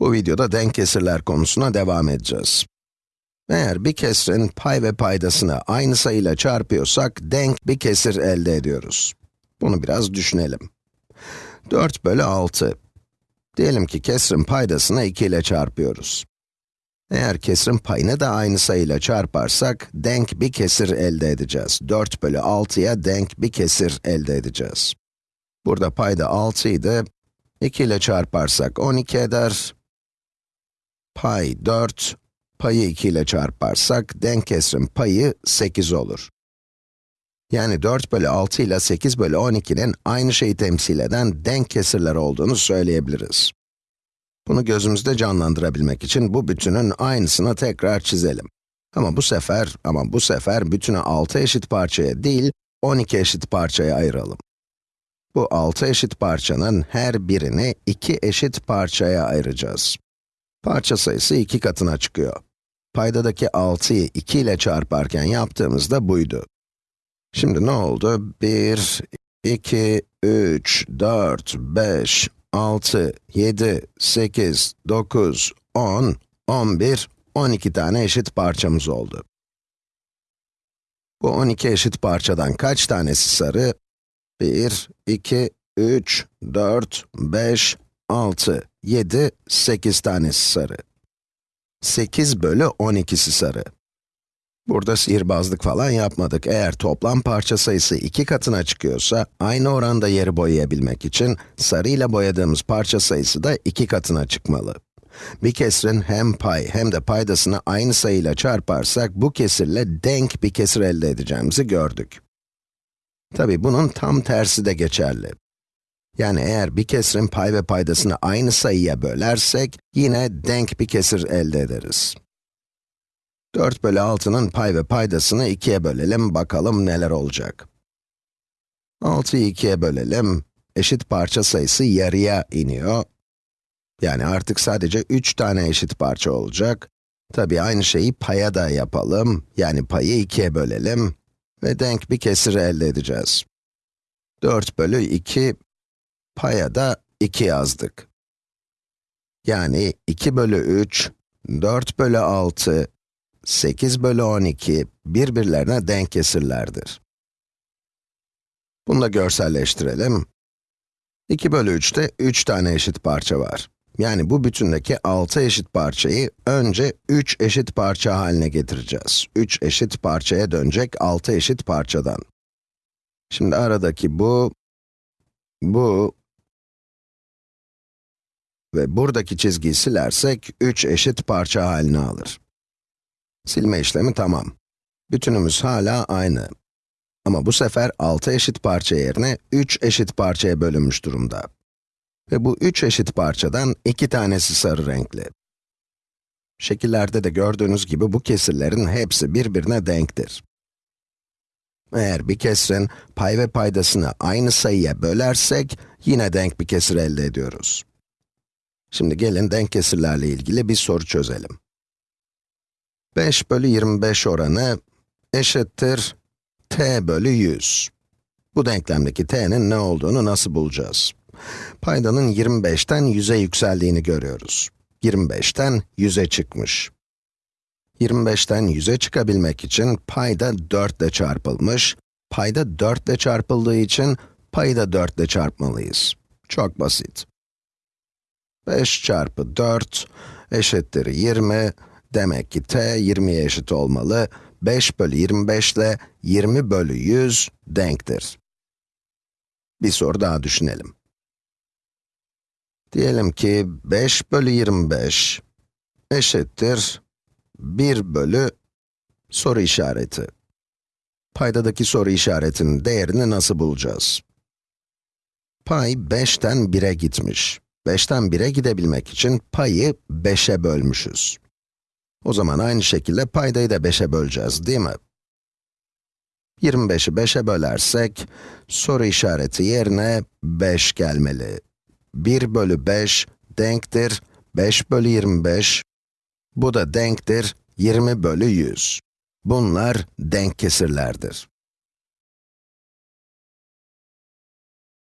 Bu videoda denk kesirler konusuna devam edeceğiz. Eğer bir kesirin pay ve paydasını aynı sayıyla çarpıyorsak, denk bir kesir elde ediyoruz. Bunu biraz düşünelim. 4 bölü 6. Diyelim ki kesirin paydasını 2 ile çarpıyoruz. Eğer kesirin payını da aynı sayıyla çarparsak, denk bir kesir elde edeceğiz. 4 bölü 6'ya denk bir kesir elde edeceğiz. Burada payda 6 idi. 2 ile çarparsak 12 eder. Pay 4, payı 2 ile çarparsak denk kesrin payı 8 olur. Yani 4 bölü 6 ile 8 bölü 12'nin aynı şeyi temsil eden denk kesirler olduğunu söyleyebiliriz. Bunu gözümüzde canlandırabilmek için bu bütünün aynısını tekrar çizelim. Ama bu sefer, ama bu sefer bütünü 6 eşit parçaya değil, 12 eşit parçaya ayıralım. Bu 6 eşit parçanın her birini 2 eşit parçaya ayıracağız. Parça sayısı 2 katına çıkıyor. Paydadaki 6'yı 2 ile çarparken yaptığımızda buydu. Şimdi ne oldu? 1, 2, 3, 4, 5, 6, 7, 8, 9, 10, 11, 12 tane eşit parçamız oldu. Bu 12 eşit parçadan kaç tanesi sarı? 1, 2, 3, 4, 5, 6, 7, 8 tanesi sarı. 8 bölü 12'si sarı. Burada sihirbazlık falan yapmadık. Eğer toplam parça sayısı iki katına çıkıyorsa, aynı oranda yeri boyayabilmek için, sarı ile boyadığımız parça sayısı da iki katına çıkmalı. Bir kesirin hem pay hem de paydasını aynı sayıyla çarparsak, bu kesirle denk bir kesir elde edeceğimizi gördük. Tabi bunun tam tersi de geçerli. Yani eğer bir kesirin pay ve paydasını aynı sayıya bölersek, yine denk bir kesir elde ederiz. 4 bölü 6'nın pay ve paydasını 2'ye bölelim, bakalım neler olacak. 6'yı 2'ye bölelim, eşit parça sayısı yarıya iniyor. Yani artık sadece 3 tane eşit parça olacak. Tabi aynı şeyi paya da yapalım, yani payı 2'ye bölelim ve denk bir kesir elde edeceğiz. 4 bölü 2, paya da 2 yazdık. Yani 2 bölü 3, 4 bölü 6, 8 bölü 12 birbirlerine denk kesirlerdir. Bunu da görselleştirelim. 2 bölü 3'te 3 tane eşit parça var. Yani bu bütündeki 6 eşit parçayı önce 3 eşit parça haline getireceğiz. 3 eşit parçaya dönecek 6 eşit parçadan. Şimdi aradaki bu, bu ve buradaki çizgiyi silersek 3 eşit parça halini alır. Silme işlemi tamam. Bütünümüz hala aynı. Ama bu sefer 6 eşit parça yerine 3 eşit parçaya bölünmüş durumda. Ve bu 3 eşit parçadan 2 tanesi sarı renkli. Şekillerde de gördüğünüz gibi bu kesirlerin hepsi birbirine denktir. Eğer bir kesirin pay ve paydasını aynı sayıya bölersek, yine denk bir kesir elde ediyoruz. Şimdi gelin denk kesirlerle ilgili bir soru çözelim. 5 bölü 25 oranı eşittir t bölü 100. Bu denklemdeki t'nin ne olduğunu nasıl bulacağız? Paydanın 25'ten 100'e yükseldiğini görüyoruz. 25'ten 100'e çıkmış. 25'ten 100'e çıkabilmek için payda 4 ile çarpılmış, payda 4 ile çarpıldığı için payı da 4 ile çarpmalıyız. Çok basit. 5 çarpı 4 eşittir 20, Demek ki t 20'ye eşit olmalı. 5 bölü 25 ile 20 bölü 100 denktir. Bir soru daha düşünelim. Diyelim ki 5 bölü 25 eşittir 1 bölü soru işareti. Paydadaki soru işaretinin değerini nasıl bulacağız? Pay 5'ten 1'e gitmiş. 5'ten 1'e gidebilmek için payı 5'e bölmüşüz. O zaman aynı şekilde paydayı da 5'e böleceğiz, değil mi? 25'i 5'e bölersek, soru işareti yerine 5 gelmeli. 1 bölü 5 denktir 5 bölü 25. Bu da denktir 20 bölü 100. Bunlar denk kesirlerdir.